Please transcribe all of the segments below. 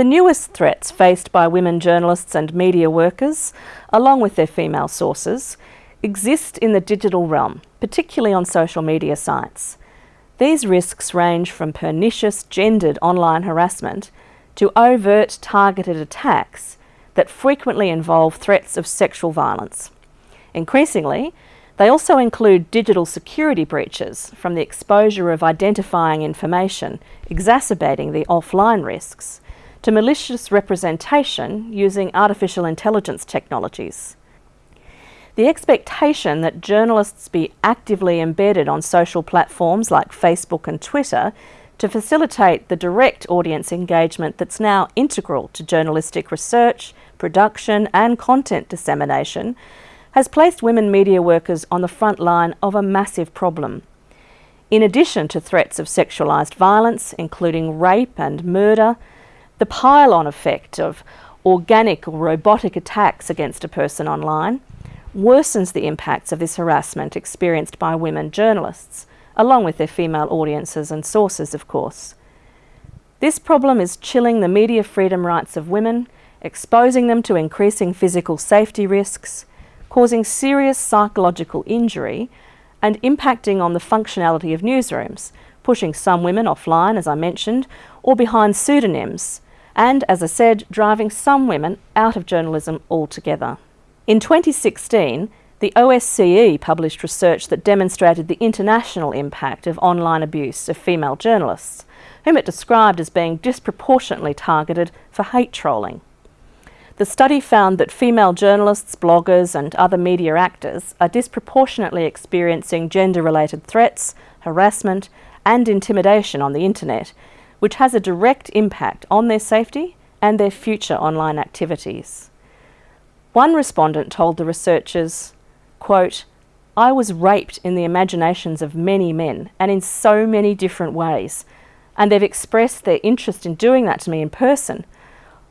The newest threats faced by women journalists and media workers, along with their female sources, exist in the digital realm, particularly on social media sites. These risks range from pernicious gendered online harassment to overt targeted attacks that frequently involve threats of sexual violence. Increasingly, they also include digital security breaches from the exposure of identifying information, exacerbating the offline risks, to malicious representation using artificial intelligence technologies. The expectation that journalists be actively embedded on social platforms like Facebook and Twitter to facilitate the direct audience engagement that's now integral to journalistic research, production and content dissemination has placed women media workers on the front line of a massive problem. In addition to threats of sexualised violence, including rape and murder, the pile-on effect of organic or robotic attacks against a person online worsens the impacts of this harassment experienced by women journalists, along with their female audiences and sources, of course. This problem is chilling the media freedom rights of women, exposing them to increasing physical safety risks, causing serious psychological injury, and impacting on the functionality of newsrooms, pushing some women offline, as I mentioned, or behind pseudonyms, and, as I said, driving some women out of journalism altogether. In 2016, the OSCE published research that demonstrated the international impact of online abuse of female journalists, whom it described as being disproportionately targeted for hate trolling. The study found that female journalists, bloggers and other media actors are disproportionately experiencing gender-related threats, harassment and intimidation on the internet, which has a direct impact on their safety and their future online activities. One respondent told the researchers, quote, I was raped in the imaginations of many men and in so many different ways, and they've expressed their interest in doing that to me in person.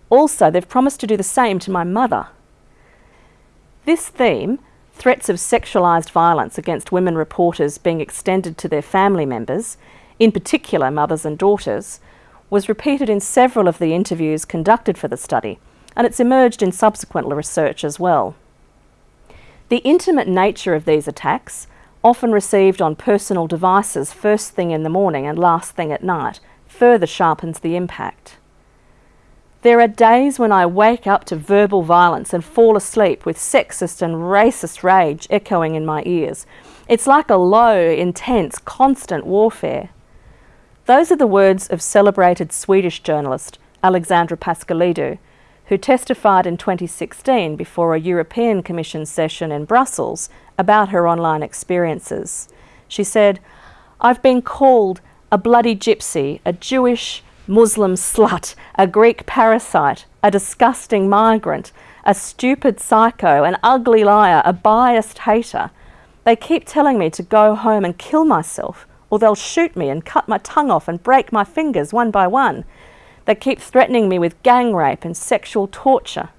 Also, they've promised to do the same to my mother. This theme, threats of sexualised violence against women reporters being extended to their family members, in particular mothers and daughters, was repeated in several of the interviews conducted for the study, and it's emerged in subsequent research as well. The intimate nature of these attacks, often received on personal devices first thing in the morning and last thing at night, further sharpens the impact. There are days when I wake up to verbal violence and fall asleep with sexist and racist rage echoing in my ears. It's like a low, intense, constant warfare. Those are the words of celebrated Swedish journalist Alexandra Pascalidou, who testified in 2016 before a European Commission session in Brussels about her online experiences. She said, I've been called a bloody gypsy, a Jewish Muslim slut, a Greek parasite, a disgusting migrant, a stupid psycho, an ugly liar, a biased hater. They keep telling me to go home and kill myself, or they'll shoot me and cut my tongue off and break my fingers one by one. They keep threatening me with gang rape and sexual torture.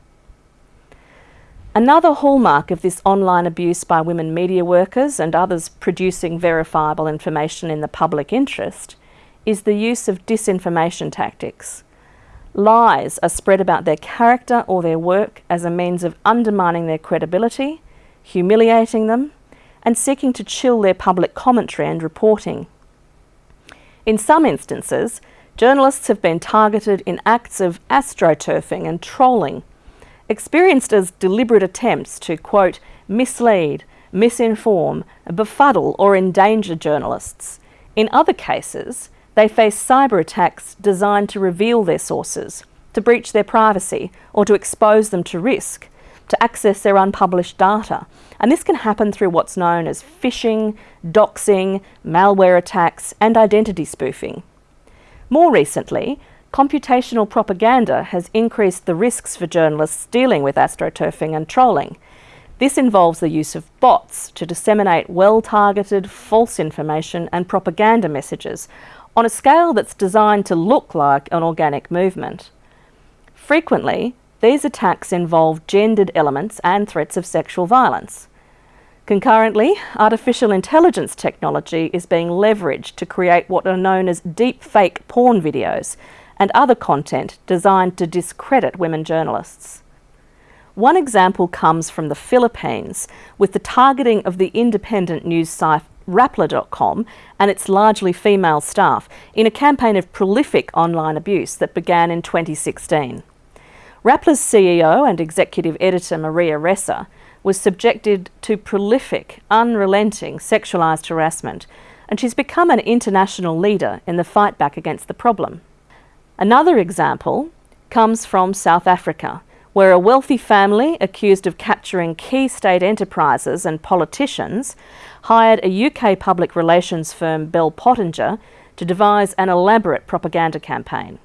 Another hallmark of this online abuse by women media workers and others producing verifiable information in the public interest is the use of disinformation tactics. Lies are spread about their character or their work as a means of undermining their credibility, humiliating them, and seeking to chill their public commentary and reporting. In some instances, journalists have been targeted in acts of astroturfing and trolling, experienced as deliberate attempts to, quote, mislead, misinform, befuddle or endanger journalists. In other cases, they face cyber attacks designed to reveal their sources, to breach their privacy or to expose them to risk, to access their unpublished data. And this can happen through what's known as phishing, doxing, malware attacks and identity spoofing. More recently, computational propaganda has increased the risks for journalists dealing with astroturfing and trolling. This involves the use of bots to disseminate well-targeted false information and propaganda messages on a scale that's designed to look like an organic movement. Frequently, these attacks involve gendered elements and threats of sexual violence. Concurrently, artificial intelligence technology is being leveraged to create what are known as deep fake porn videos and other content designed to discredit women journalists. One example comes from the Philippines with the targeting of the independent news site Rappler.com and its largely female staff in a campaign of prolific online abuse that began in 2016. Rappler's CEO and executive editor Maria Ressa was subjected to prolific, unrelenting sexualised harassment and she's become an international leader in the fight back against the problem. Another example comes from South Africa, where a wealthy family accused of capturing key state enterprises and politicians hired a UK public relations firm Bell Pottinger to devise an elaborate propaganda campaign.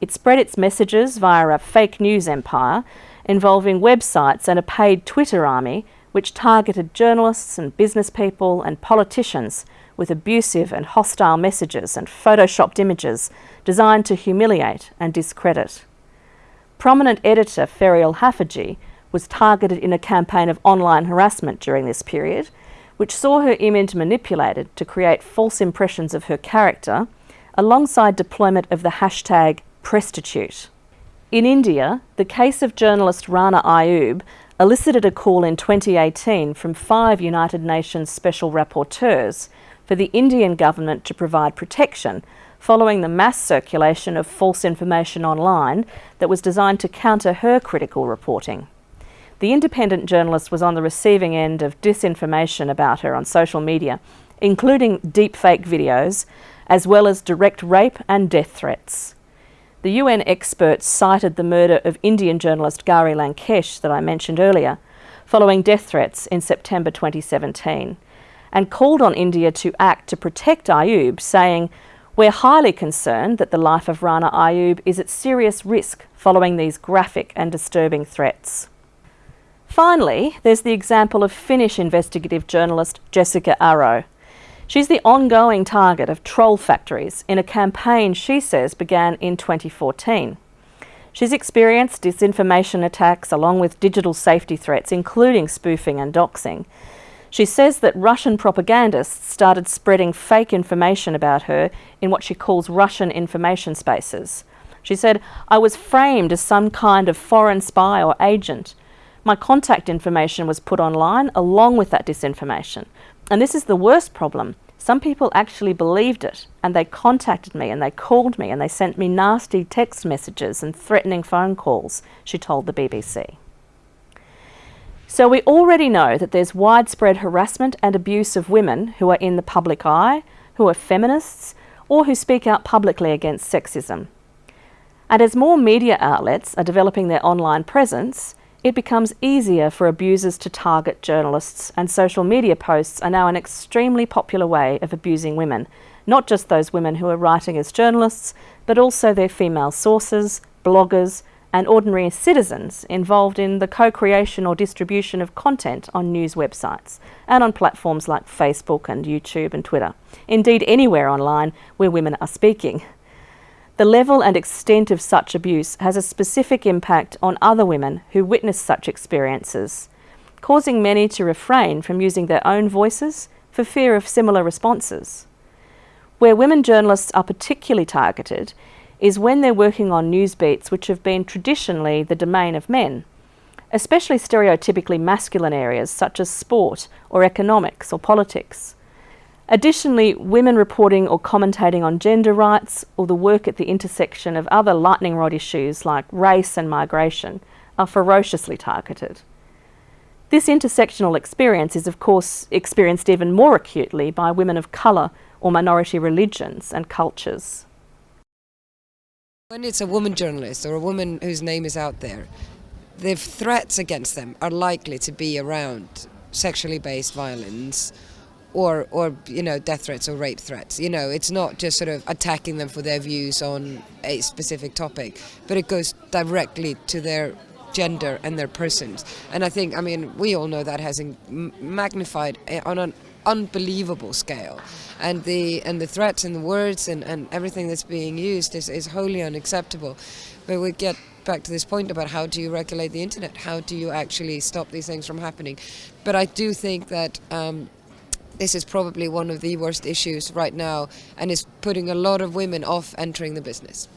It spread its messages via a fake news empire involving websites and a paid Twitter army which targeted journalists and business people and politicians with abusive and hostile messages and photoshopped images designed to humiliate and discredit. Prominent editor Ferial Haffajee was targeted in a campaign of online harassment during this period, which saw her image manipulated to create false impressions of her character, alongside deployment of the hashtag Presstitute. In India, the case of journalist Rana Ayyub elicited a call in 2018 from five United Nations Special Rapporteurs for the Indian government to provide protection following the mass circulation of false information online that was designed to counter her critical reporting. The independent journalist was on the receiving end of disinformation about her on social media, including deepfake videos, as well as direct rape and death threats. The UN experts cited the murder of Indian journalist Gauri Lankesh that I mentioned earlier, following death threats in September 2017 and called on India to act to protect Ayyub, saying, We're highly concerned that the life of Rana Ayyub is at serious risk following these graphic and disturbing threats. Finally, there's the example of Finnish investigative journalist Jessikka Aro. She's the ongoing target of troll factories in a campaign she says began in 2014. She's experienced disinformation attacks along with digital safety threats, including spoofing and doxing, she says that Russian propagandists started spreading fake information about her in what she calls Russian information spaces. She said, I was framed as some kind of foreign spy or agent. My contact information was put online along with that disinformation. And this is the worst problem. Some people actually believed it and they contacted me and they called me and they sent me nasty text messages and threatening phone calls, she told the BBC. So we already know that there's widespread harassment and abuse of women who are in the public eye, who are feminists, or who speak out publicly against sexism. And as more media outlets are developing their online presence, it becomes easier for abusers to target journalists, and social media posts are now an extremely popular way of abusing women, not just those women who are writing as journalists, but also their female sources, bloggers, and ordinary citizens involved in the co-creation or distribution of content on news websites and on platforms like Facebook and YouTube and Twitter. Indeed, anywhere online where women are speaking. The level and extent of such abuse has a specific impact on other women who witness such experiences, causing many to refrain from using their own voices for fear of similar responses. Where women journalists are particularly targeted is when they're working on news beats which have been traditionally the domain of men, especially stereotypically masculine areas such as sport or economics or politics. Additionally, women reporting or commentating on gender rights or the work at the intersection of other lightning rod issues like race and migration are ferociously targeted. This intersectional experience is of course experienced even more acutely by women of colour or minority religions and cultures. When it's a woman journalist or a woman whose name is out there, the threats against them are likely to be around sexually based violence or or you know death threats or rape threats. You know it's not just sort of attacking them for their views on a specific topic but it goes directly to their gender and their persons. And i think i mean we all know that has magnified eh, on an unbelievable scale. And the and the threats and the words and, and everything that's being used is, is wholly unacceptable. But we get back to this point about how do you regulate the internet? How do you actually stop these things from happening? But I do think that um, this is probably one of the worst issues right now and is putting a lot of women off entering the business.